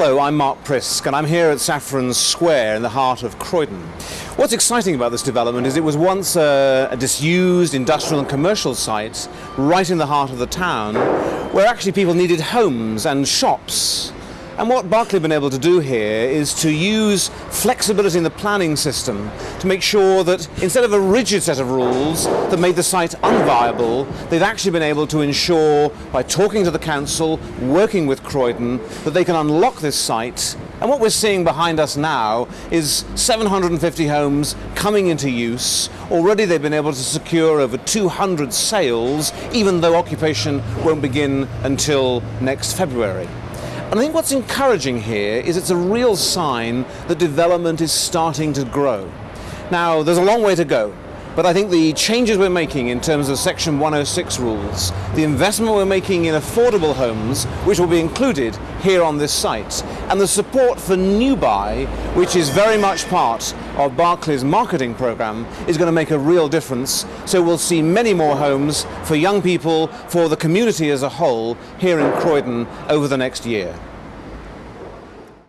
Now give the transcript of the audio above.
Hello, I'm Mark Prisk and I'm here at Saffron Square in the heart of Croydon. What's exciting about this development is it was once a, a, disused industrial and commercial site right in the heart of the town where actually people needed homes and shops and what Berkeley have been able to do here is to use flexibility in the planning system to make sure that instead of a rigid set of rules that made the site unviable, they've actually been able to ensure by talking to the council, working with Croydon, that they can unlock this site and what we're seeing behind us now is 750 homes coming into use. Already they've been able to secure over 200 sales, even though occupation won't begin until next February. And I think what's encouraging here is it's a real sign that development is starting to grow. Now, there's a long way to go, but I think the changes we're making in terms of Section 106 rules, the investment we're making in affordable homes, which will be included here on this site, and the support for NewBuy, which is very much part of Berkeley's marketing program, is going to make a real difference. So we'll see many more homes for young people, for the community as a whole, here in Croydon over the next year.